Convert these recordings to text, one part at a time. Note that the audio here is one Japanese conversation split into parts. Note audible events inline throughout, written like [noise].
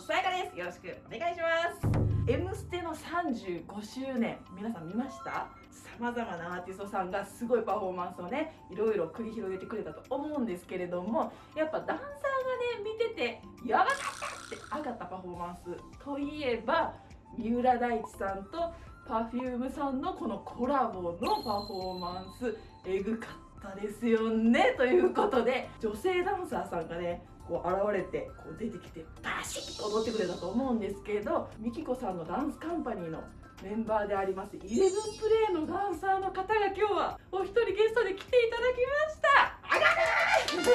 さやかです。よろしくお願いします「M ステ」の35周年。皆さん見ました？さまざまなアーティストさんがすごいパフォーマンスをねいろいろ繰り広げてくれたと思うんですけれどもやっぱダンサーがね見ててやばかったって上がったパフォーマンスといえば三浦大知さんと Perfume さんのこのコラボのパフォーマンスえぐかったですよね。ということで女性ダンサーさんがねこう現れてこう出てきてバシッと踊ってくれたと思うんですけどみきこさんのダンスカンパニーのメンバーでありますイレブンプレイのダンサーの方が今日はお一人ゲストで来ていただきました。あがる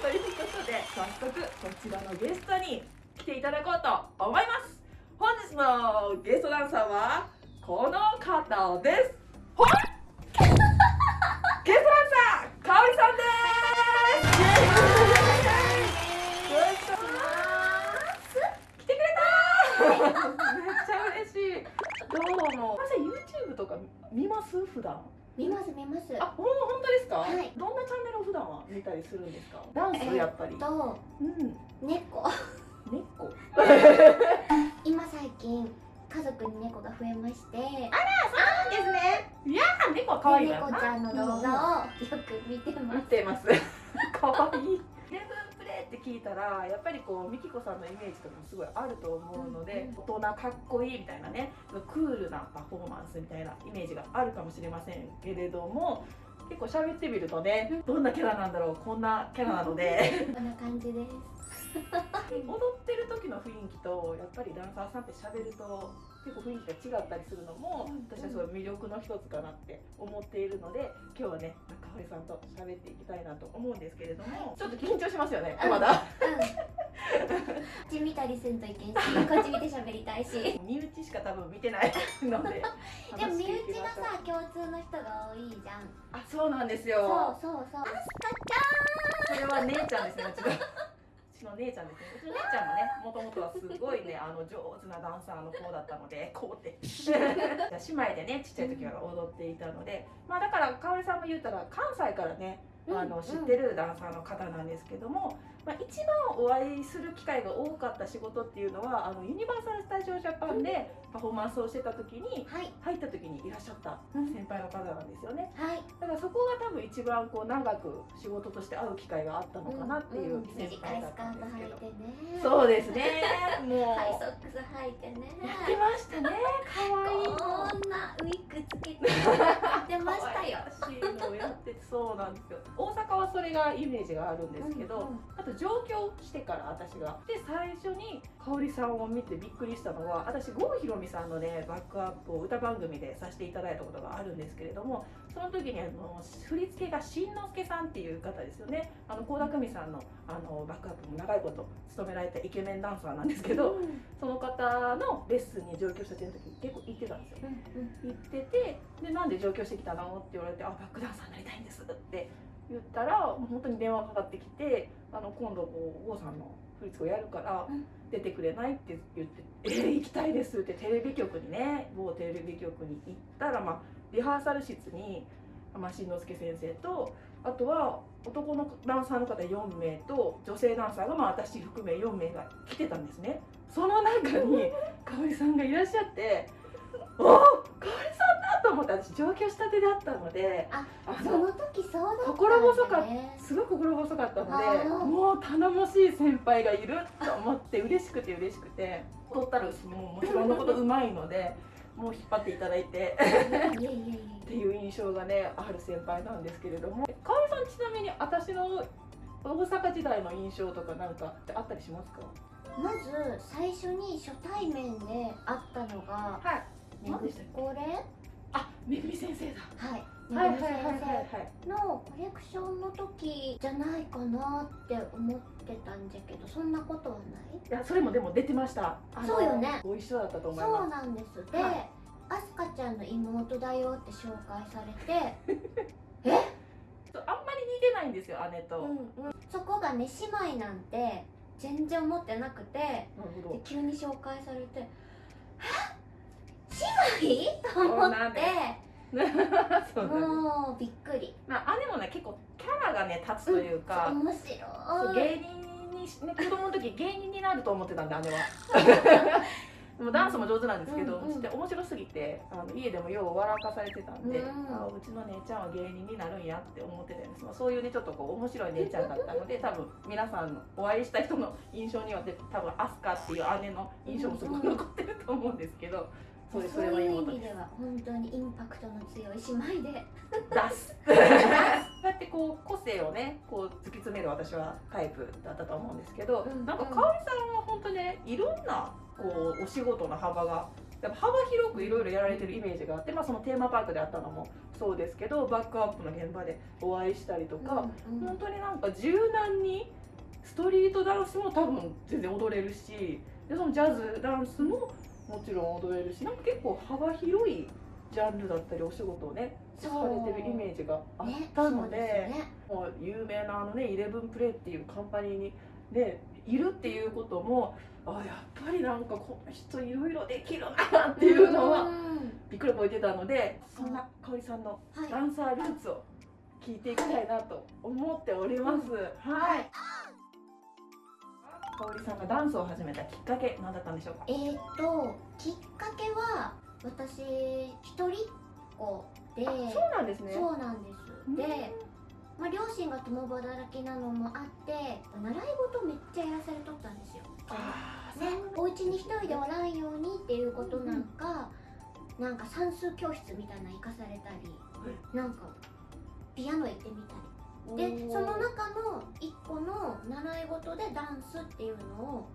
とい。うことで早速こちらのゲストに来ていただこうと思います。本日のゲストダンサーはこの方です。ゲストダンサーかおりさんうも私 YouTube とか見ます？普段。見ます見ます。あほん本当ですか、はい。どんなチャンネルを普段は見たりするんですか？ダンスやっぱり、とうん。猫。猫？[laughs] 今最近家族に猫が増えまして。ですね。いやー猫は可愛い猫ちゃんの動画をよく見てま見すてますらやっぱりこうミキコさんのイメージとかもすごいあると思うので、うん。大人かっこいいみたいなねクールなパフォーマンスみたいなイメージがあるかもしれませんけれども結構喋ってみるとねどんなキャラなんだろうこんなキャラなので。こんな感じです。[laughs] 踊ってる時の雰囲気とやっぱりダンサーさんって喋ると結構雰囲気が違ったりするのもうん私はすごい魅力の一つかなって思っているので今日はねかおりさんと喋っていきたいなと思うんですけれどもちょっと緊張しますよねまだ。うん。こっち見たりせんといけんしこっち見て喋りたいし。で [laughs] 身内しか多分見てないので [laughs] も身内がさ共通の人が多いじゃん。あそうなんですそうよそうそう。それは姉ちゃんですねの姉ちゃんですね。うちの姉ちゃんもねもともとはすごいねあの上手なダンサーの子だったのでこうって。[laughs] 姉妹でねちっちゃい時は踊っていたのでまあだからかおりさんも言ったら関西からねあの知ってるダンサーの方なんですけども、まあ、一番お会いする機会が多かった仕事っていうのはあのユニバーサル・スタジオ・ジャパンでパフォーマンスをしてた時にはい。入った時にいらっしゃったうん先輩の方なんですよね。はい。だからそこが多分一番こう長く仕事として会う機会があったのかなっていう先短輩だったんですけど、履いてね。そうですね。[laughs] もう。ハイソックス履いてね。やってましたね。可愛い。こんなウィッグつけて。やってましたよ [laughs] 可愛らしい。[laughs] のをやってそうなんですよ。大阪はそれがイメージがあるんですけど、うんうん。あと上京してから私が。で最初に香織さんを見てびっくりしたのは私郷ひろみさんのねバックアップを歌番組でさせていただいたことがあるんですけれどもその時にあの振り付けがしんのすけさんっていう方ですよね。あの倖田來未さんのあのバックアップも長いこと務められたイケメンダンサーなんですけど、うん。その方のレッスンに上京した時に結構行ってたんですようん。行っててでなんで上京してきたの？って言われて「あバックダンサーになりたいんです」って言ったらもう本当に電話かかってきて「あの今度こう郷さんの振り付けをやるからうん出てくれない?」って言って「えー、行きたいです」ってテレビ局にね某テレビ局に行ったら、まあ、リハーサル室に、まあ、しんのすけ先生とあとは男のダンサーの方4名と女性ダンサーが、まあ、私含め4名が来てたんですねその中に [laughs] 香織さんがいらっしゃって「[laughs] おお香織さんだ!」と思って私上京したてだったのでああその時そうだったね。心細かっすごい心細かったのでもう頼もしい先輩がいると思って嬉しくて嬉しくて踊ったらもうもちろんのことうまいので [laughs] もう引っ張っていただいてっていう印象がねある先輩なんですけれども。香織さんちなみに私の大阪時代の印象とかなんかってあったりしますかまず最初に初対面で会ったのがはい何でしたっけこれあめぐみ先生だはい。はいはいはいはのコレクションの時じゃないかなって思ってたんじゃけどそんなことはない？いやそれもでも出てました。そうよね。ご一緒だったと思いそうまなんです。で、はい。アスカちゃんの妹だよって紹介されて。[laughs] すあんまり似てないんですよ姉と、うんうん。そこがね姉妹なんて全然思ってなくて。急に紹介されて「え？姉妹?」と思って [laughs] そうなんですもうびっくり。まあ、姉もね結構キャラがね立つというか、面そう白い。芸人にね、子供の時芸人になると思ってたんで姉は。[laughs] もうダンスも上手なんですけど、うんうんで面白すぎてあの家でもよう笑かされてたんで、うんあうちの姉ちゃんは芸人になるんやって思ってたんです、まあ、そういうねちょっとこう面白い姉ちゃんだったので多分皆さんのお会いした人の印象にはで多分アスカっていう姉の印象もすごく残ってると思うんですけど、そうですそれはいう意妹で味では本当にインパクトの強い姉妹で出す。そうやってこう個性をねこう突き詰める私はタイプだったと思うんですけど、うん。なんか香織さんは本当ねいろんなこうお仕事の幅がやっぱ幅広くいろいろやられてるイメージがあって、まあ、そのテーマパークであったのもそうですけどバックアップの現場でお会いしたりとか、うんうん。本当になんか柔軟にストリートダンスも多分全然踊れるしでそのジャズダンスももちろん踊れるしなんか結構幅広いジャンルだったりお仕事をねされてるイメージがあっねたので,、そうですね。もう有名なあのねイレブンプレイっていうカンパニーにねいるっていうこともあやっぱりなんかこの人いろいろできるなっていうのはうん。びっくり覚えてたのでそんな香織さんのはい。ダンサールーツを聞いていきたいなと思っております。はい。香織さんがダンスを始めたきっかけ何だったんでしょうか？えー、ときっかけは私一人っ子で。そうなんですね。そうなんです。うん。で、まあ、両親が共働きなのもあって習い事めっちゃやらされとったんですよ。ね、お家に一人でおらんようにっていうことなんか、なんか算数教室みたいなの行かされたり、なんかピアノ行ってみたりでその中の一個の習い事でダンスっていうのを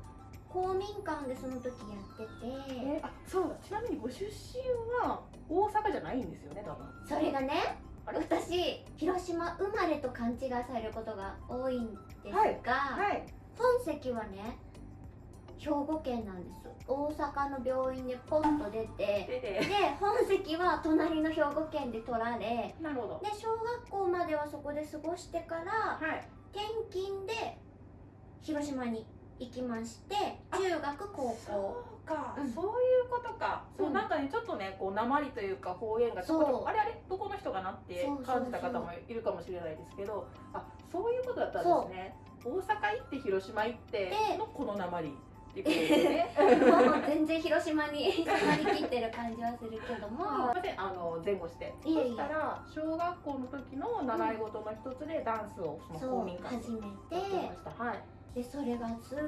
公民館でその時やってて。えーあそうだ。ちなみにご出身は大阪じゃないんですよね多分。それがね私広島生まれと勘違いされることが多いんですが、はい。本籍はね兵庫県なんです。大阪の病院でポンと出てで本籍は隣の兵庫県で取られなるほど。で小学校まではそこで過ごしてからはい。転勤で広島に行きまして中学高校。そうか、うん。そういうことか、そううんなんかねちょっとねこう鉛というか方言がちょこちょこそう。あれあれ？どこの人かなって感じた方もいるかもしれないですけどあそういうことだったんですね。大阪行って広島行ってでのこの鉛っていうことですね。も [laughs] う全然広島に迫りきってる感じはするけども。あの前後して。そしたら小学校の時の習い事の一つでダンスをその公民館始めて。はい。でそれがすっ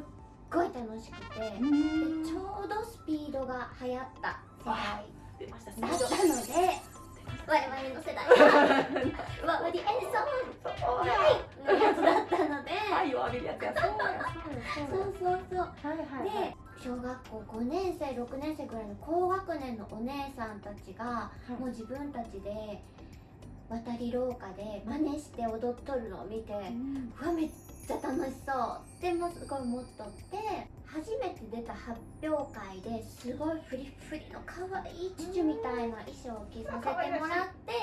ごい楽しくて。でうん。ちょうどスピードが流行った世代だったので我々の世代。[laughs] はワーディエルソンのやつだったので。愛を浴びるやつやそうやそうやそうそうそう。はいはいはい。で小学校5年生6年生ぐらいの高学年のお姉さんたちがもう自分たちで渡り廊下で真似して踊っとるのを見てうん。うわめっちゃ楽しそう。ってもすごい思っとって初めて出た発表会ですごいフリフリの可愛いチュチュみたいな衣装を着させてもらって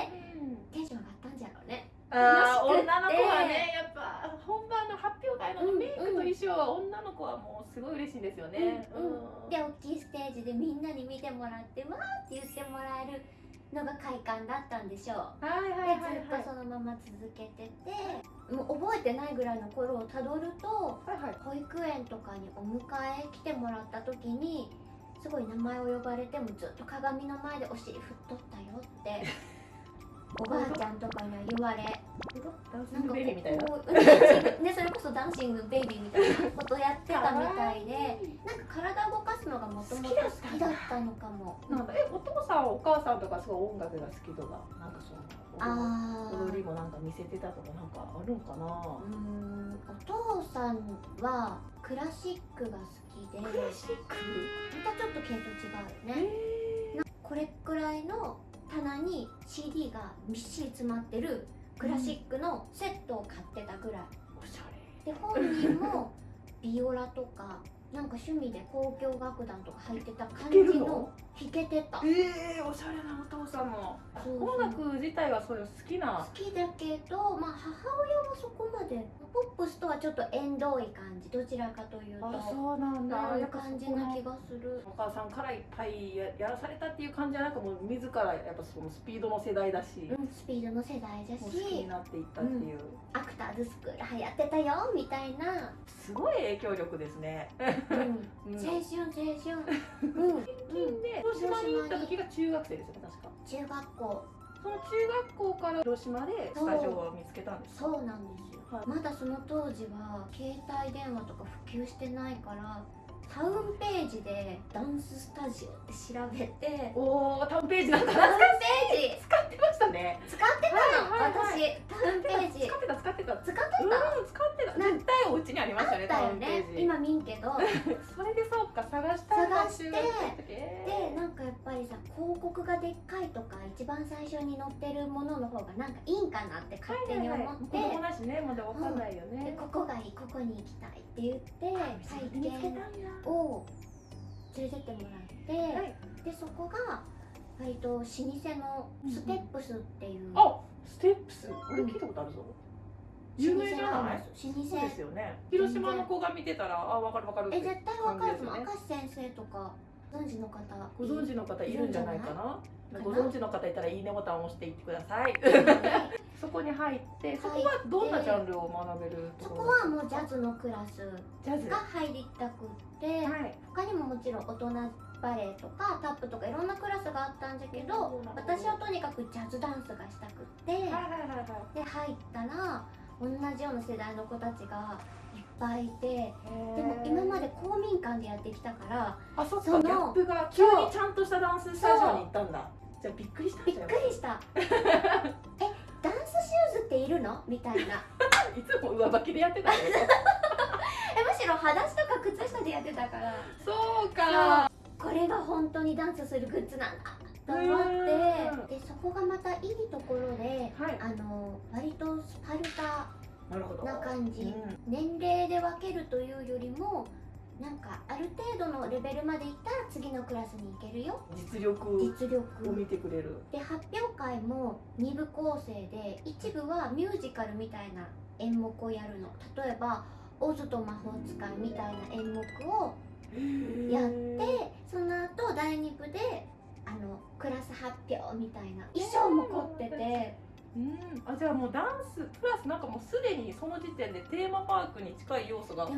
テンション上がったんじゃろうね。あ女の子はねやっぱ本番の発表会のうんメイクと衣装は女の子はもうすごい嬉しいんですよね。うん。うん。で大きいステージでみんなに見てもらってわーって言ってもらえるのが快感だったんでしょう。はいはいはいでずっとそのまま続けててもう覚えてないぐらいの頃をたどるとはいはい。保育園とかにお迎え来てもらった時にすごい名前を呼ばれてもずっと鏡の前でお尻振っとったよって [laughs] おばあちゃんとかには言われダンスなんかこベビーみたいな。こうねそれこそダンシングベイビーみたいなことやってたみたいでなんか体を動かすのがもともと好きだったのかもなんだえお父さんお母さんとかすごい音楽が好きとかなんかその踊りもなんか見せてたとかなんかあるんかな？うーんお父さんはクラシックが好きでまクラシック？たちょっと系統違うよねえこれくらいの棚に CD がみっしり詰まってるクラシックのセットを買ってたぐらい。おしゃで本人もビオラとかなんか趣味で交響楽団とか入ってた感じの？弾けてた。ええおしゃれなお父さんもそうそう。音楽自体はそういうの好きな。好きだけど、まあ、母親はそこまでポップスとはちょっと縁遠い感じどちらかというと。あそうなんだ。そういうやっぱ感じな気がする。お母さんからいっぱいややらされたっていう感じじゃなくもう自らやっぱそのスピードの世代だし、うんスピードの世代だもう好きにしなっていったっていう、アクターズスクール流行ってたよみたいな、すごい影響力ですね、うん、[laughs] うん。青春青春。うん、[laughs] うん、近で広島に行った時が中学生ですよね確か。中学校。その中学校から広島でスタジオを見つけたんですか？そう。なんですよ、はい。まだその当時は携帯電話とか普及してないからタウンページでダンススタジオって調べておおタウンページなんかタウンページ。使ってましたね。使ってたの、はいはいはい。私。タウンページ。使ってた使ってた。使ってた、うん使ってた。絶対お家にありましたねだよタウンペねージ。今見んけど。[laughs] それでそうか探した探して告がでっかいとか一番最初に載ってるものの方がなんかいいんかなって勝手に思って、子供だしねまだわかんないよでね、ここがいいここに行きたいって言って体験を連れてってもらって、はい。でそこが割と老舗のステップスっていう、あステップス？俺聞いたことあるぞ、有名じゃない？老舗ですよね。広島の子が見てたらあわかるわかるえ絶対わかる。と思う感じ明石先生とかご存知の方ご存知の方いるんじゃない？かな？ご存知の方いたらいいねボタンを押していってください。[laughs] そこに入ってそこはどんなジャンルを学べる？とそこはもうジャズのクラスジャズが入りたくって、はい。他にももちろん大人バレエとかタップとかいろんなクラスがあったんだけど私はとにかくジャズダンスがしたくってで入ったら同じような世代の子たちがいっぱいいてででも今まで公民館でやってきたからあそっか。ギャップが急にちゃんとしたダンススタジオに。行ったんだじゃあびっくりしたんびっくりした。[laughs] えダンスシューズっているの？みたいな。[laughs] いつも上履きでやってたよ。[laughs] えむしろ裸足とか靴下でやってたから。そうか。これが本当にダンスするグッズなんだと思って。でそこがまたいいところではい。あの割とスパルタなるほど。な感じ。うん。年齢で分けるというよりもなんかある程度のレベルまでいったら次のクラスに行けるよ。実力を実力。見てくれる。で発表会も2部構成で一部はミュージカルみたいな演目をやるの。例えば「オズと魔法使い」みたいな演目をやってその後第2部であのクラス発表みたいな。衣装も凝っててうん。あじゃあもうダンスプラスなんかもうすでにその時点でテーマパークに近い要素がある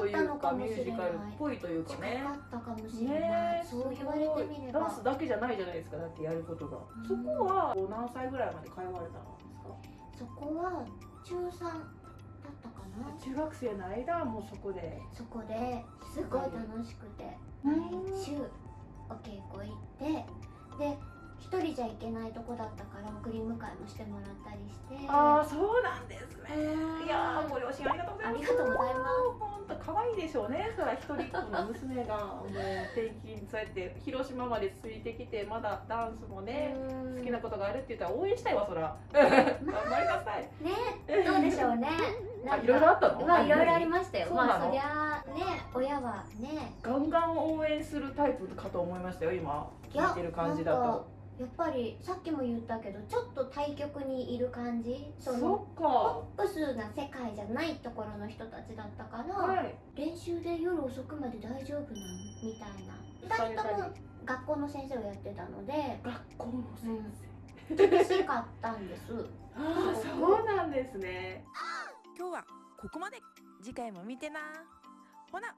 というかミュージカルっぽいというか近ねかったかもしれない、ねえそう言われてみれば。ダンスだけじゃないじゃないですかだってやることが、うん。そこは何歳ぐらいまで通われたんですか？そこは中3だったかな。中学生の間はもうそこで。そこですごい楽しくて。うん。毎週お稽古行ってで一人じゃ行けないとこだったから送り迎えもしてもらったりして。ああそうなんですね。いやーご両親ありがとうございます。ありがとうございます。本当可愛いでしょうね。そら一人っ子の娘がもう転勤そうやって広島までついてきてまだダンスもねうん。好きなことがあるって言ったら応援したいわそら。頑張りなさい。ねどうでしょうね。[laughs] あいろいろあったの？まあいろいろありましたよ。まあそりゃあね親はね。ガンガン応援するタイプかと思いましたよ今聞いてる感じだなんかとやっぱりさっきも言ったけどちょっと対極にいる感じ？そのそっか。ポップスな世界じゃないところの人たちだったから、はい。練習で夜遅くまで大丈夫なん？みたいな。2人とも学校の先生をやってたので学校の先厳しかったんです生、ああそうなんですね。今日はここまで。次回も見てな。ほな